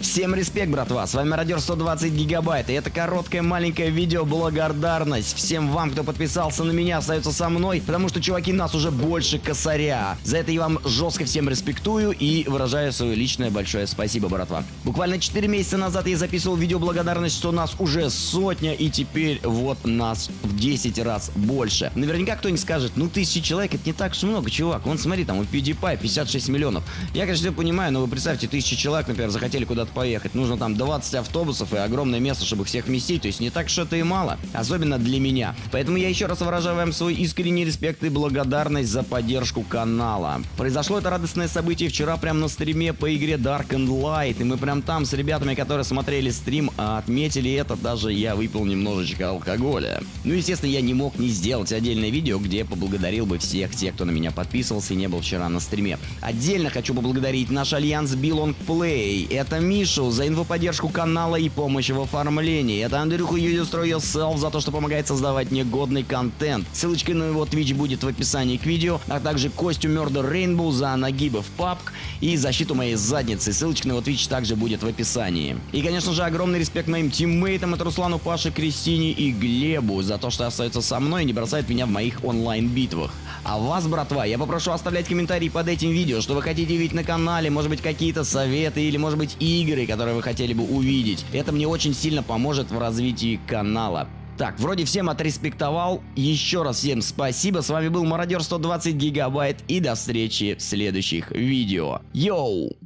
Всем респект, братва, с вами Радер 120 Гигабайт, и это короткое маленькое видео благодарность всем вам, кто подписался на меня, остается со мной, потому что, чуваки, нас уже больше косаря. За это я вам жестко всем респектую и выражаю свое личное большое спасибо, братва. Буквально 4 месяца назад я записывал видео благодарность, что нас уже сотня, и теперь вот нас в 10 раз больше. Наверняка кто-нибудь скажет, ну тысячи человек это не так уж много, чувак, вон смотри, там у PewDiePie 56 миллионов. Я, конечно, все понимаю, но вы представьте, тысячи человек, например, захотели куда-то поехать. Нужно там 20 автобусов и огромное место, чтобы всех вместить. То есть не так что это и мало. Особенно для меня. Поэтому я еще раз выражаю вам свой искренний респект и благодарность за поддержку канала. Произошло это радостное событие вчера прямо на стриме по игре Dark and Light. И мы прям там с ребятами, которые смотрели стрим, отметили это. Даже я выпил немножечко алкоголя. Ну, естественно, я не мог не сделать отдельное видео, где поблагодарил бы всех тех, кто на меня подписывался и не был вчера на стриме. Отдельно хочу поблагодарить наш альянс Belong Play. Это Миша Мишу за инфоподдержку канала и помощь в оформлении. Это Андрюху Юдистро Yourself за то, что помогает создавать негодный контент. Ссылочка на его твич будет в описании к видео, а также Костю Murder Rainbow за нагибы в папк и защиту моей задницы. Ссылочка на его твич также будет в описании. И, конечно же, огромный респект моим тиммейтам, это Руслану, Паше, Кристине и Глебу за то, что остаются со мной и не бросают меня в моих онлайн-битвах. А вас, братва, я попрошу оставлять комментарии под этим видео, что вы хотите видеть на канале, может быть какие-то советы или может быть игры, которые вы хотели бы увидеть. Это мне очень сильно поможет в развитии канала. Так, вроде всем отреспектовал. Еще раз всем спасибо. С вами был Мародер 120 Гигабайт. И до встречи в следующих видео. Йоу!